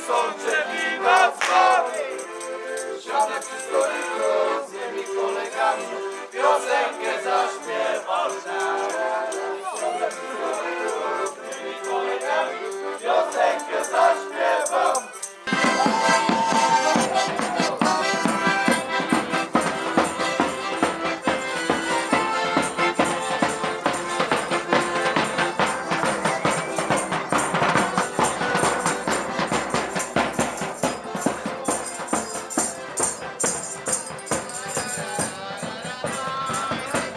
soldier.